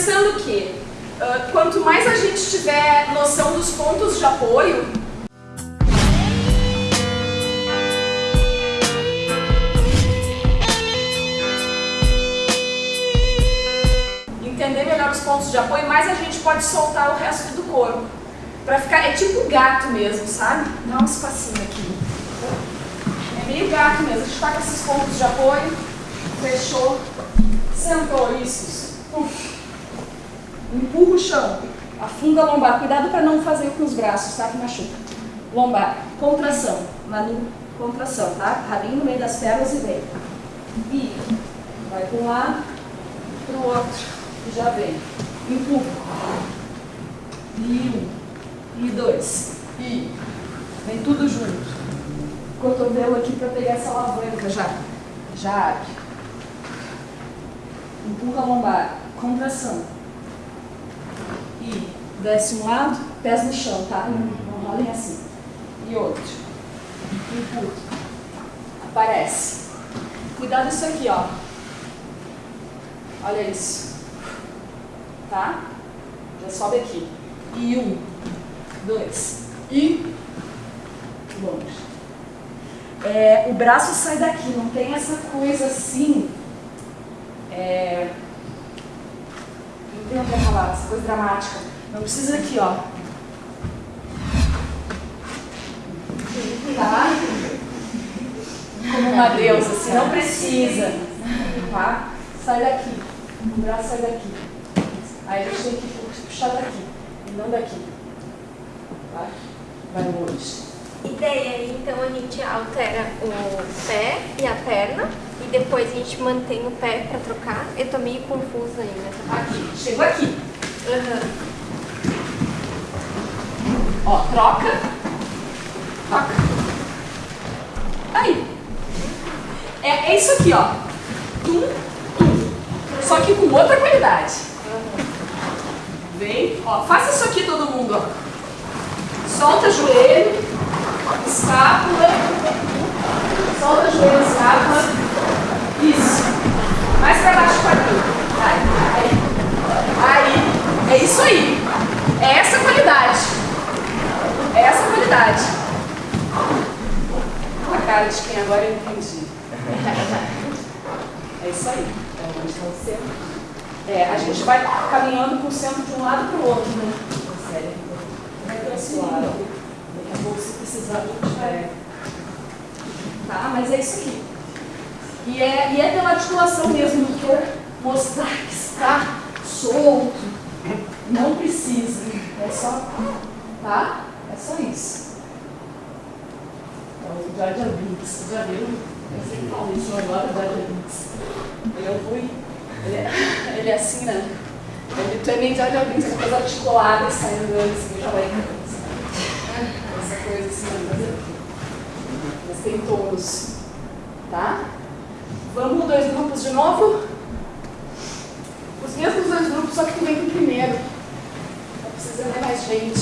pensando que uh, quanto mais a gente tiver noção dos pontos de apoio, entender melhor os pontos de apoio, mais a gente pode soltar o resto do corpo. Pra ficar, é tipo gato mesmo, sabe? Dá um espacinho aqui. É meio gato mesmo. A gente tá com esses pontos de apoio, fechou, sentou, isso. Uf. Empurra o chão, afunda a lombar. Cuidado para não fazer com os braços, tá? Que machuca. Lombar, contração, Manu, contração, tá? Rabinho no meio das pernas e vem. E vai para um lado, para o outro, e já vem. Empurra. E um, e dois, e vem tudo junto. Cotovelo aqui para pegar essa alavanca já. Já abre. Empurra a lombar, contração. Desce um lado, pés no chão, tá? Não rolem assim. E outro. Empurra. Aparece. Cuidado isso aqui, ó. Olha isso. Tá? Já sobe aqui. E um, dois, e longe. É, o braço sai daqui, não tem essa coisa assim. É, não tem falar, essa coisa dramática. Não precisa aqui, ó. Tá? Como uma deusa, assim, não precisa. Tá? Sai daqui. O braço sai daqui. Aí a gente tem que puxar daqui, e não daqui. Tá? Vai longe. Ideia aí, então a gente altera o pé e a perna e depois a gente mantém o pé pra trocar. Eu tô meio confusa ainda. Tá? Aqui, chegou aqui. Uhum. Ó, troca. Troca. Aí. É, é isso aqui, ó. Tum, tum. Só que com outra qualidade. Vem, ó, faça isso aqui todo mundo, ó. Solta joelho, escápula, solta joelho, escápula. Isso. Mais pra baixo para aqui. Aí, aí. Aí. É isso aí. É essa qualidade. É essa qualidade. A cara de quem agora eu entendi. É isso aí. É onde está o centro. É, a gente vai caminhando com o centro de um lado para o outro, né? Sério. Vai transferir. Daqui a pouco, se precisar, a gente vai. Tá? Mas é isso aqui. E é, e é pela articulação mesmo, não quero mostrar que está solto. Não precisa. É só. Tá? É só isso. O Jar Binks, já viu? Eu sempre falo isso agora, o Jar Jar Binks. Eu fui. Ele é, ele é assim, né? Ele também Jar Binks, essa coisa articulada saindo assim, já vai. Essa coisa assim, mas tem tonos. Tá? Vamos dois grupos de novo? Os mesmos dois grupos, só que tu vem com o primeiro. Tá precisando de mais gente.